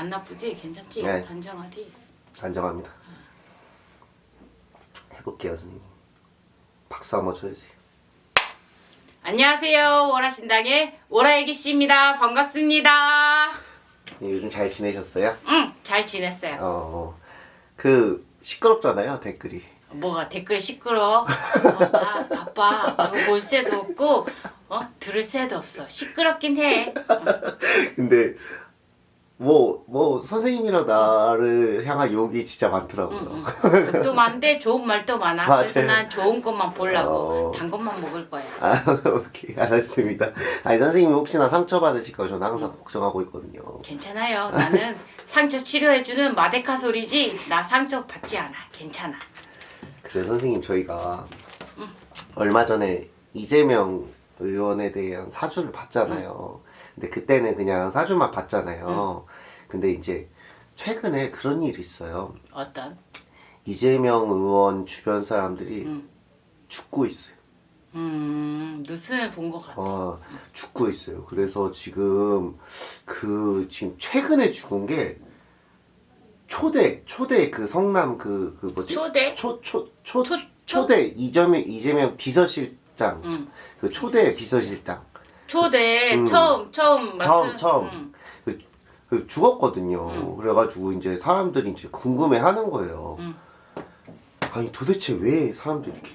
안 나쁘지? 괜찮지? 네. 단정하지? 안정합니다. 해볼게요, 선생님. 박수 한번 쳐주세요. 안녕하세요. 오라신당의 오라애기씨입니다. 반갑습니다. 네, 요즘 잘 지내셨어요? 응, 잘 지냈어요. 어, 어. 그 시끄럽잖아요, 댓글이. 뭐가 댓글 시끄러? 어, 나 바빠. 그거 볼 새도 없고, 어? 들을 새도 없어. 시끄럽긴 해. 어. 근데 뭐, 뭐 선생님이랑 나를 향한 욕이 진짜 많더라고요. 또 많은데 좋은 말도 많아. 맞아요. 그래서 난 좋은 것만 보려고. 어. 단 것만 먹을 거야. 아, 오케이, 알았습니다. 아니, 선생님이 혹시나 상처 받으실까 저는 항상 걱정하고 있거든요. 괜찮아요. 나는 상처 치료해주는 마데카 소리지. 나 상처 받지 않아. 괜찮아. 그래서 선생님 저희가 얼마 전에 이재명 의원에 대한 사주를 봤잖아요. 근데 그때는 그냥 사주만 봤잖아요. 근데 이제 최근에 그런 일이 있어요. 어떤? 이재명 의원 주변 사람들이 음. 죽고 있어요. 음, 뉴스는 본것 같아. 어, 죽고 있어요. 그래서 지금 그 지금 최근에 죽은 게 초대 초대 그 성남 그그 뭐지? 초대? 초초 초, 초- 초대 이재명 이재명 비서실장 응. 그 초대 비서실장 초대 음. 처음 처음 처음, 처음. 음. 그, 그 죽었거든요. 음. 그래가지고 이제 사람들이 이제 궁금해하는 거예요. 음. 아니 도대체 왜 사람들이 이렇게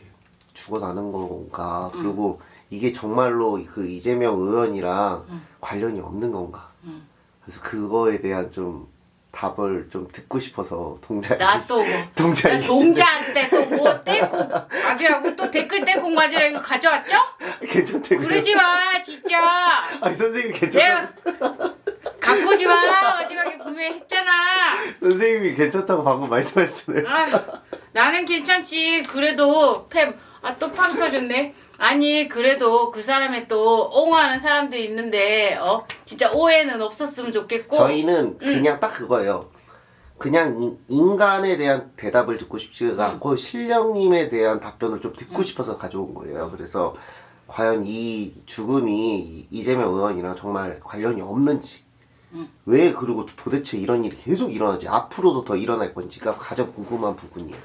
죽어나는 건가? 음. 그리고 이게 정말로 그 이재명 의원이랑 음. 관련이 없는 건가? 음. 그래서 그거에 대한 좀 답을 좀 듣고 싶어서 동자 나또 뭐. 나 동자한테 또뭐 떼고 가지라고 또 댓글 떼고 가지라 이거 가져왔죠? 괜찮대 그러지 마 진짜. 아니 선생님 내가 갖고 오지 마. 마지막에 분명히 했잖아. 선생님이 괜찮다고 방금 말씀하셨잖아요. 아, 나는 괜찮지. 그래도 팸 아 또 팡 터졌네 아니 그래도 그 사람의 또 옹호하는 사람들이 있는데 어? 진짜 오해는 없었으면 좋겠고. 저희는 음. 그냥 딱 그거예요. 그냥 인- 인간에 대한 대답을 듣고 싶지가 음. 않고 신령님에 대한 답변을 좀 듣고 싶어서 가져온 거예요. 그래서 과연 이 죽음이 이- 이재명 의원이랑 정말 관련이 없는지 음. 왜 그리고 도대체 이런 일이 계속 일어나지? 앞으로도 더 일어날 건지가 가장 궁금한 부분이에요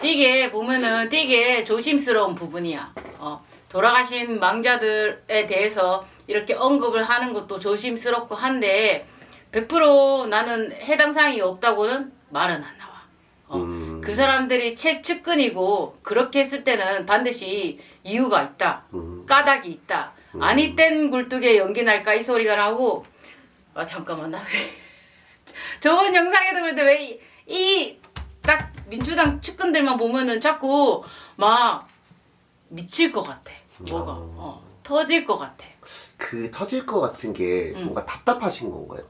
되게 보면은 되게 조심스러운 부분이야. 어, 돌아가신 망자들에 대해서 이렇게 언급을 하는 것도 조심스럽고 한데 100% 나는 해당 사항이 없다고는 말은 안 나와. 어, 음. 그 사람들이 채 측근이고 그렇게 했을 때는 반드시 이유가 있다. 음. 까닭이 있다. 아니 땐 굴뚝에 연기 날까 이 소리가 나고 아 잠깐만 나 왜 저번 영상에도 그런데 왜 이 딱 민주당 측근들만 보면은 자꾸 막 미칠 것 같아 뭐가 아. 어, 터질 것 같아 그 터질 것 같은 게 음. 뭔가 답답하신 건가요?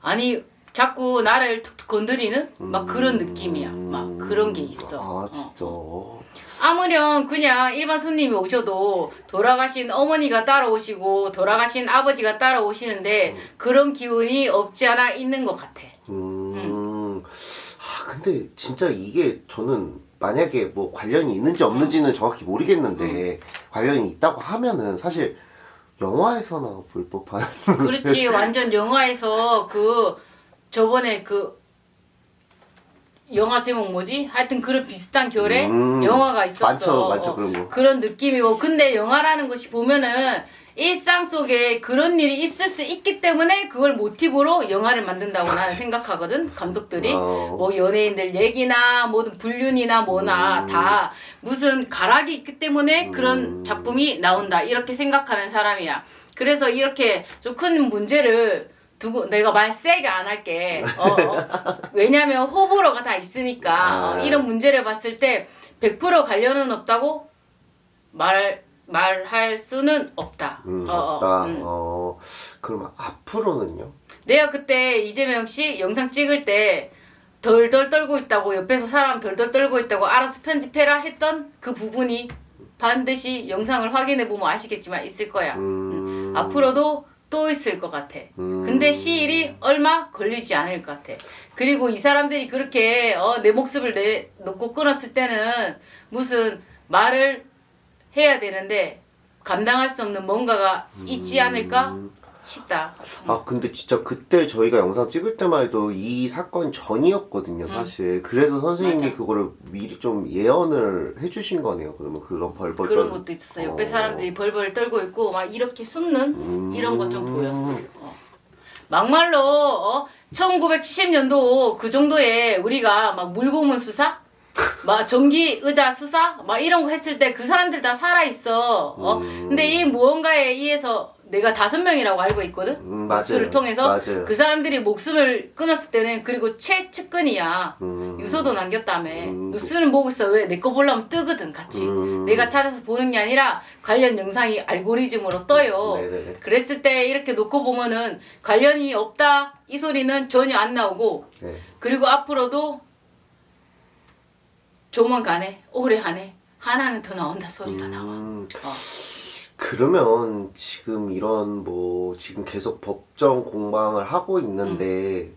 아니 자꾸 나를 툭툭 건드리는 막 그런 음. 느낌이야 막 그런 게 있어 아 어. 진짜 아무렴 그냥 일반 손님이 오셔도 돌아가신 어머니가 따라오시고 돌아가신 아버지가 따라오시는데 그런 기운이 없지 않아 있는 것 같아. 음. 아 근데 진짜 이게 저는 만약에 뭐 관련이 있는지 없는지는 정확히 모르겠는데 관련이 있다고 하면은 사실 영화에서나 볼 법한 그렇지 완전 영화에서 그 저번에 그 영화 제목 뭐지? 하여튼 그런 비슷한 결의 음. 영화가 있었어. 많죠, 많죠, 어, 그런 거. 그런 느낌이고 근데 영화라는 것이 보면은 일상 속에 그런 일이 있을 수 있기 때문에 그걸 모티브로 영화를 만든다고 나는 생각하거든 감독들이 어. 뭐 연예인들 얘기나 뭐든 불륜이나 뭐나 음. 다 무슨 가락이 있기 때문에 그런 음. 작품이 나온다 이렇게 생각하는 사람이야 그래서 이렇게 좀 큰 문제를 두고 내가 말 세게 안 할게 어, 어. 왜냐면 호불호가 다 있으니까 어, 아. 이런 문제를 봤을 때 100% 관련은 없다고 말 말할 수는 없다. 음, 어, 어, 없다. 음. 어, 그럼 앞으로는요? 내가 그때 이재명 씨 영상 찍을 때 덜덜 떨고 있다고 옆에서 사람 덜덜 떨고 있다고 알아서 편집해라 했던 그 부분이 반드시 영상을 확인해 보면 아시겠지만 있을 거야. 음. 앞으로도 또 있을 것 같아. 음. 근데 시일이 얼마 걸리지 않을 것 같아. 그리고 이 사람들이 그렇게 어, 내 목숨을 내 놓고 끊었을 때는 무슨 말을 해야 되는데 감당할 수 없는 뭔가가 있지 않을까? 음. 쉽다. 아 근데 진짜 그때 저희가 영상 찍을 때만 해도 이 사건 전이었거든요 사실 그래서 선생님이 음. 맞아. 그거를 미리 좀 예언을 해주신 거네요 그러면 그런 벌벌 그런 떨- 것도 있었어요. 옆에 어. 사람들이 벌벌 떨고 있고 막 이렇게 숨는 음. 이런 거좀 보였어. 어. 막말로 어? 1970년도 그 정도에 우리가 막 물고문 수사, 막 전기 의자 수사, 막 이런 거 했을 때 그 사람들 다 살아 있어. 어? 음. 근데 이 무언가에 의해서 내가 다섯 명이라고 알고 있거든. 음, 뉴스를. 통해서 맞아요. 그 사람들이 목숨을 끊었을 때는 그리고 최측근이야. 음. 유서도 남겼다며. 음. 뉴스는 보고 있어. 왜? 내 거 보려면 뜨거든, 같이. 음. 내가 찾아서 보는 게 아니라 관련 영상이 알고리즘으로 떠요. 네네네. 그랬을 때 이렇게 놓고 보면은 관련이 없다 이 소리는 전혀 안 나오고 네. 그리고 앞으로도 조만간에 올해 안에 하나는 더 나온다 소리가 나와. 음. 어. 그러면 지금 이런 뭐 지금 계속 법정 공방을 하고 있는데 음.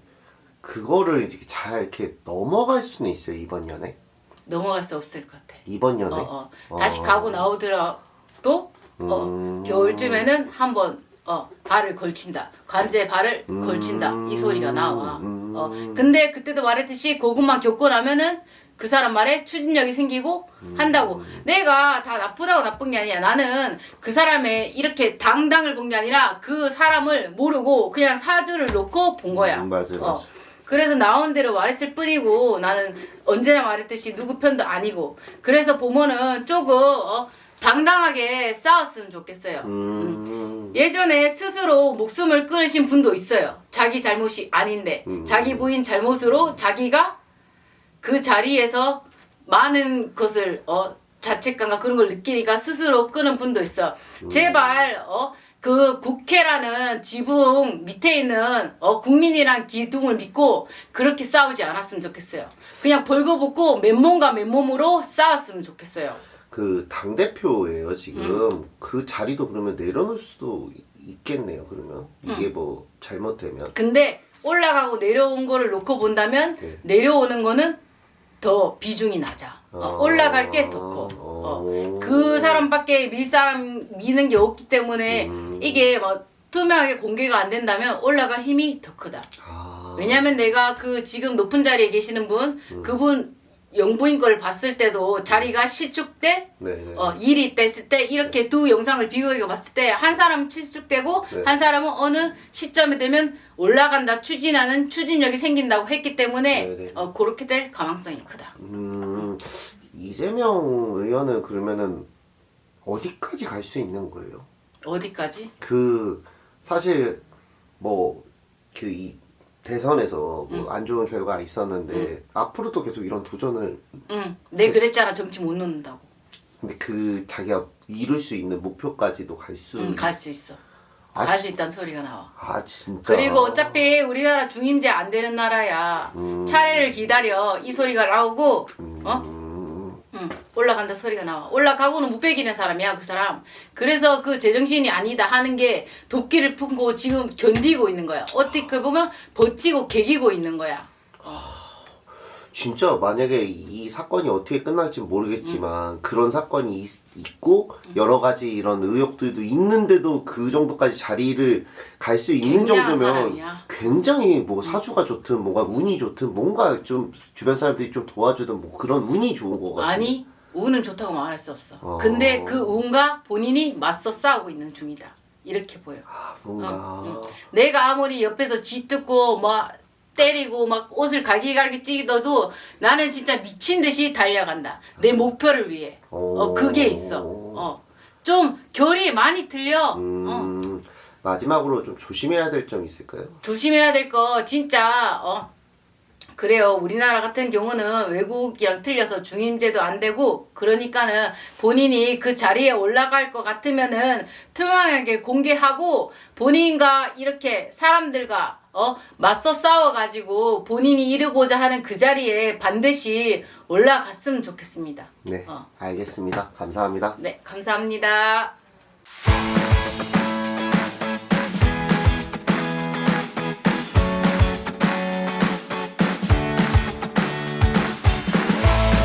그거를 이렇게 잘 이렇게 넘어갈 수는 있어요 이번 연에 넘어갈 수 없을 것 같아. 이번 연에 어, 어. 다시 어. 가고 나오더라도 어, 음. 겨울쯤에는 한번 어, 발을 걸친다. 관제에 발을 음. 걸친다. 이 소리가 나와. 음. 어, 근데 그때도 말했듯이 그것만 겪고 나면은 그 사람 말에 추진력이 생기고 음. 한다고. 내가 다 나쁘다고 나쁜 게 아니야. 나는 그 사람의 이렇게 당당을 본 게 아니라 그 사람을 모르고 그냥 사주를 놓고 본 거야. 음, 맞아요, 어. 맞아요. 그래서 나온 대로 말했을 뿐이고 나는 언제나 말했듯이 누구 편도 아니고 그래서 보면은 조금 어, 당당하게 싸웠으면 좋겠어요. 음. 예전에 스스로 목숨을 끊으신 분도 있어요. 자기 잘못이 아닌데 음. 자기 부인 잘못으로 자기가 그 자리에서 많은 것을 어 자책감과 그런 걸 느끼니까 스스로 끊은 분도 있어. 제발 어 그 국회라는 지붕 밑에 있는 어 국민이란 기둥을 믿고 그렇게 싸우지 않았으면 좋겠어요. 그냥 벌거벗고 맨몸과 맨몸으로 싸웠으면 좋겠어요. 그 당대표예요 음. 지금 그 자리도 그러면 내려놓을 수도 있- 있겠네요 그러면 음. 이게 뭐 잘못되면 근데 올라가고 내려온 거를 놓고 본다면 네. 내려오는 거는 더 비중이 낮아. 어, 어. 올라갈 게 더 커. 어. 그 사람밖에 밀 사람 미는 게 없기 때문에 음. 이게 뭐 투명하게 공개가 안 된다면 올라갈 힘이 더 크다. 아. 왜냐면 내가 그 지금 높은 자리에 계시는 분, 음. 그분 영부인 걸 봤을 때도 자리가 실축돼 네. 어, 일이 됐을 때 이렇게 두 영상을 비교해 봤을 때 한 사람은 실축되고 네. 한 사람은 어느 시점에 되면 올라간다 추진하는 추진력이 생긴다고 했기 때문에 네, 네. 어, 그렇게 될 가능성이 크다. 음, 이재명 의원은 그러면은 어디까지 갈 수 있는 거예요? 어디까지? 그 사실 뭐 그 이 대선에서 음. 뭐안 좋은 결과가 있었는데 앞으로도 계속 이런 도전을 응, 내 그랬잖아 정치 못 놓는다고. 근데 그 자기가 이룰 수 있는 목표까지도 갈 수. 응, 갈수 있어. 아, 갈수 있다는 소리가 나와. 아 진짜. 그리고 어차피 우리나라 중임제 안 되는 나라야. 음. 차례를 기다려 이 소리가 나오고 어? 음. 응, 올라간다 소리가 나와. 올라가고는 못 베기는 사람이야, 그 사람. 그래서 그 제정신이 아니다 하는 게 도끼를 품고 지금 견디고 있는 거야. 어떻게 보면 버티고 개기고 있는 거야. 진짜 만약에 이 사건이 어떻게 끝날지 모르겠지만 음. 그런 사건이 있, 고 여러 가지 이런 의혹들도 있는데도 그 정도까지 자리를 갈 수 있는 정도면 사람이야. 굉장히 뭐 사주가 좋든 뭔가 운이 좋든 뭔가 좀 주변 사람들이 좀 도와주든 뭐 그런 운이 좋은 거 같아요. 아니, 운은 좋다고 말할 수 없어. 어. 근데 그 운과 본인이 맞서 싸우고 있는 중이다. 이렇게 보여. 아, 뭔가 어, 내가 아무리 옆에서 쥐뜯고 막 때리고 막 옷을 갈기갈기 찌더라도 나는 진짜 미친 듯이 달려간다. 내 목표를 위해. 어, 그게 있어. 어. 좀 결이 많이 틀려. 어. 음, 마지막으로 좀 조심해야 될 점 있을까요? 조심해야 될 거 진짜 어 그래요. 우리나라 같은 경우는 외국이랑 틀려서 중임제도 안 되고 그러니까는 본인이 그 자리에 올라갈 것 같으면은 투명하게 공개하고 본인과 이렇게 사람들과 어 맞서 싸워 가지고 본인이 이루고자 하는 그 자리에 반드시 올라갔으면 좋겠습니다. 네, 어. 알겠습니다. 감사합니다. 네, 감사합니다.